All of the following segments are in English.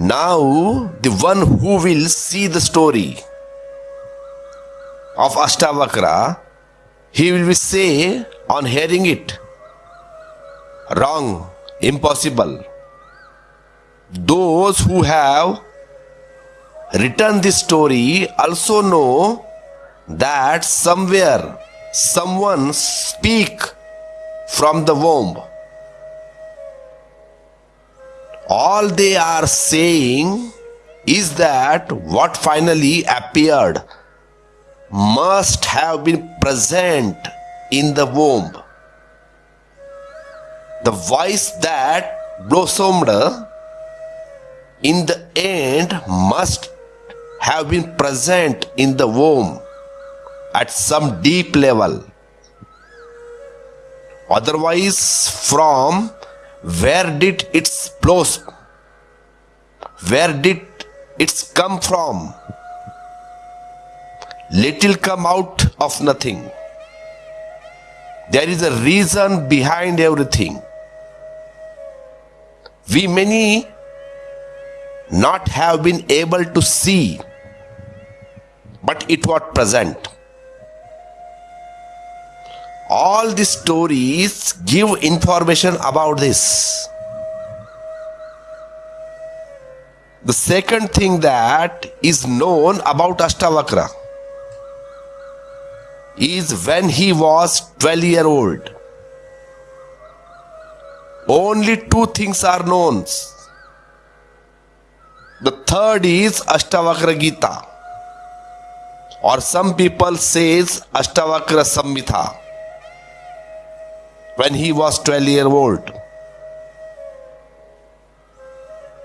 Now, the one who will see the story of Ashtavakra, he will say on hearing it, wrong, impossible. Those who have written this story also know that somewhere someone speak from the womb all they are saying is that what finally appeared must have been present in the womb. The voice that blossomed in the end must have been present in the womb at some deep level. Otherwise, from where did its blossom? Where did it come from? Little come out of nothing. There is a reason behind everything. We many not have been able to see, but it was present. All these stories give information about this. The second thing that is known about Ashtavakra is when he was 12 year old. Only two things are known. The third is Ashtavakra Gita or some people says Ashtavakra Samhita when he was 12 year old.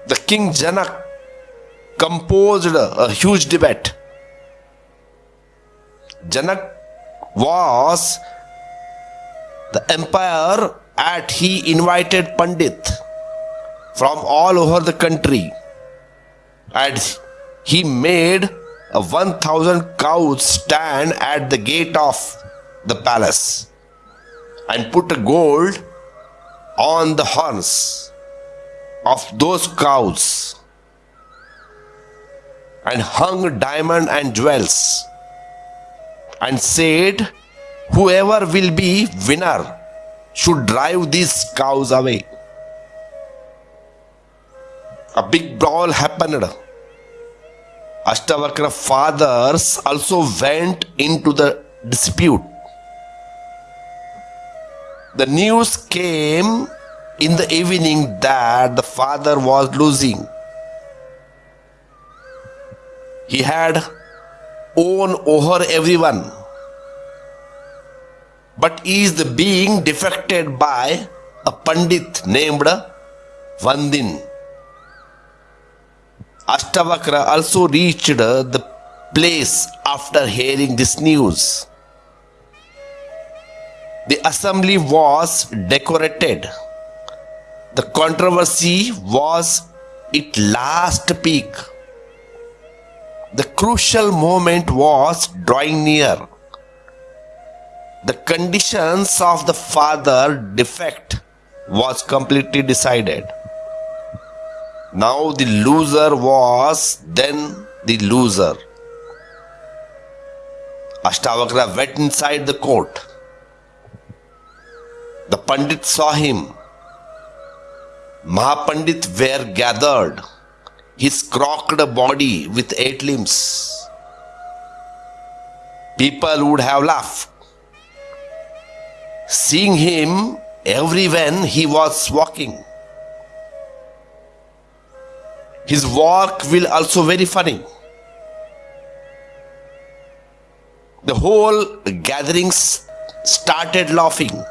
The king Janak composed a huge debate. Janak was the empire at he invited Pandit from all over the country and he made a 1000 cows stand at the gate of the palace and put gold on the horns of those cows and hung diamond and jewels and said whoever will be winner should drive these cows away. A big brawl happened. Ashtavakra fathers also went into the dispute the news came in the evening that the father was losing. He had own over everyone, but is the being defected by a pandit named Vandin. Ashtavakra also reached the place after hearing this news. The assembly was decorated. The controversy was its last peak. The crucial moment was drawing near. The conditions of the father defect was completely decided. Now the loser was then the loser. Ashtavakra went inside the court. The Pandit saw him. Mahapandit were gathered, his crocked body with eight limbs. People would have laughed. Seeing him everywhere he was walking. His walk will also very funny. The whole gathering started laughing.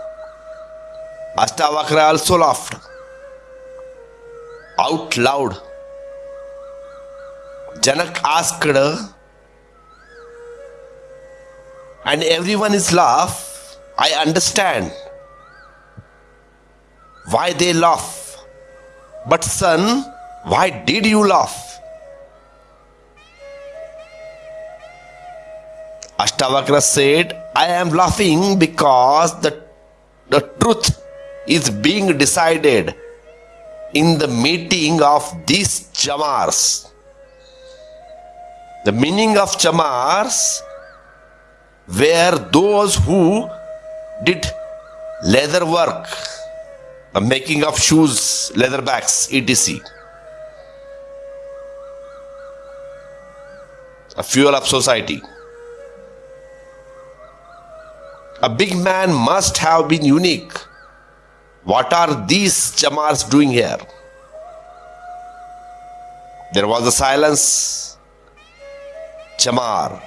Ashtavakra also laughed out loud. Janak asked, and everyone is laugh. I understand why they laugh. But son, why did you laugh? Ashtavakra said, I am laughing because the, the truth is being decided in the meeting of these chamars. The meaning of chamars were those who did leather work, the making of shoes, leather bags, etc. A fuel of society. A big man must have been unique. What are these chamars doing here? There was a silence. Chamar.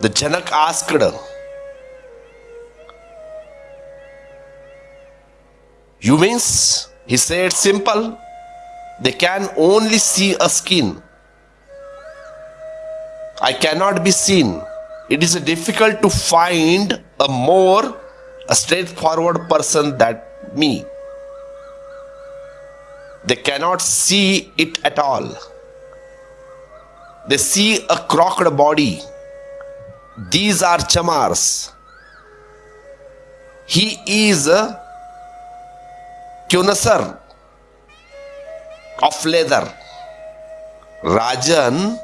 The Janak asked, You means? He said, Simple. They can only see a skin. I cannot be seen. It is difficult to find a more a straightforward person than me. They cannot see it at all. They see a crooked body. These are chamars. He is a connoisseur of leather. Rajan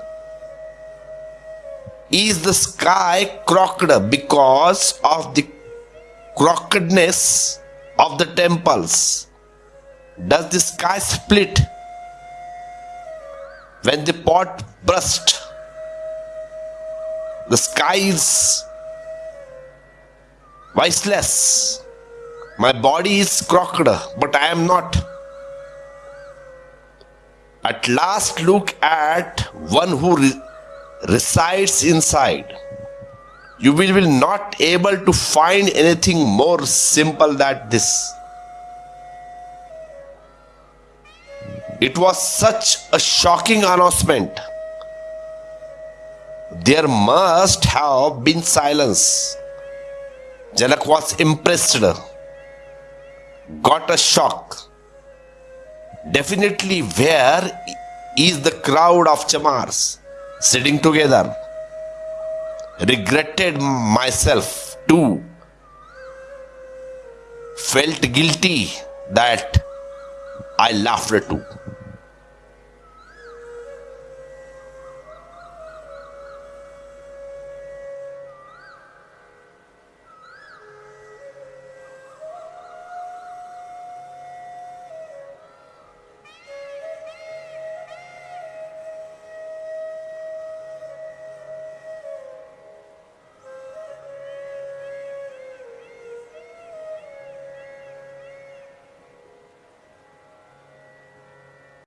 is the sky crooked because of the crookedness of the temples? Does the sky split when the pot burst? The sky is voiceless. My body is crooked, but I am not. At last, look at one who resides inside. You will, will not able to find anything more simple than this. It was such a shocking announcement. There must have been silence. Janak was impressed, got a shock. Definitely, where is the crowd of chamars? Sitting together. Regretted myself too. Felt guilty that I laughed too.